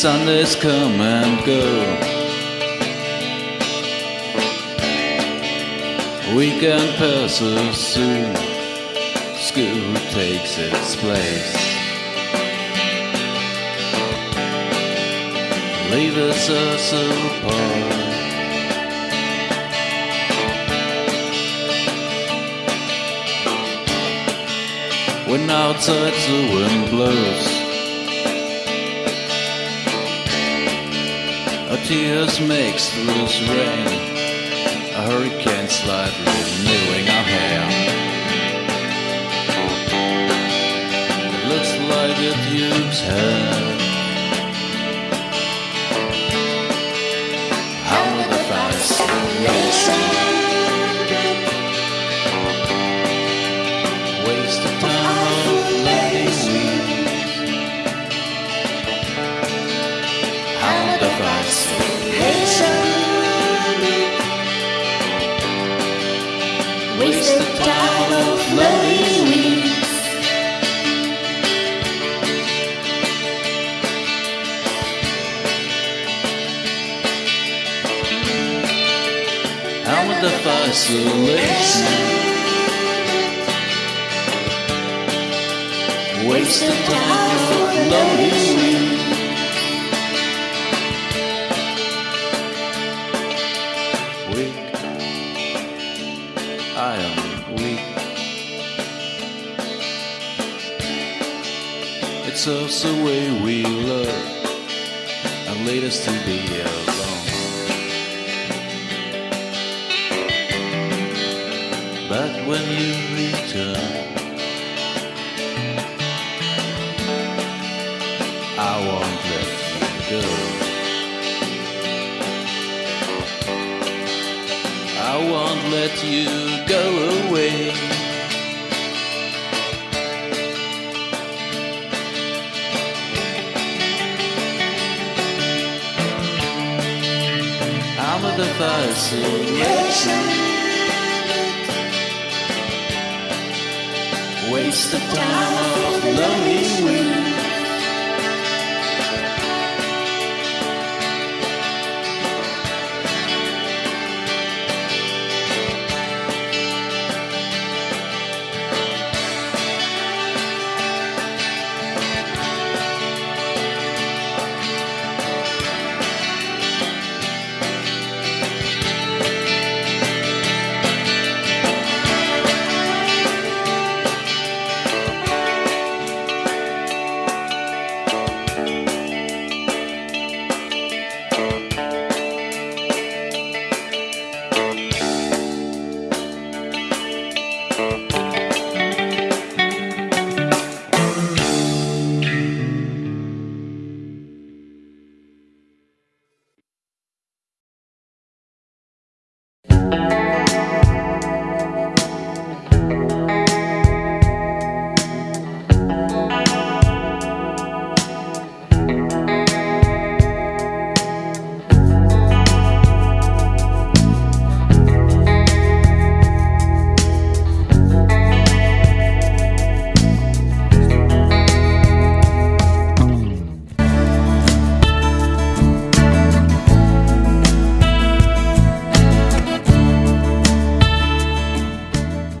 Sundays come and go. Weekend passes soon. School takes its place. Leaves us apart. When outside the wind blows, tears makes loose rain. A hurricane slightly renewing our hair. Looks like it used hair. Waste the time of loving we? Weak, I am weak. It's just the way we love and lead us to be alone. When you return, I won't let you go. I won't let you go away. I'm the fascination. Waste the time of loving we.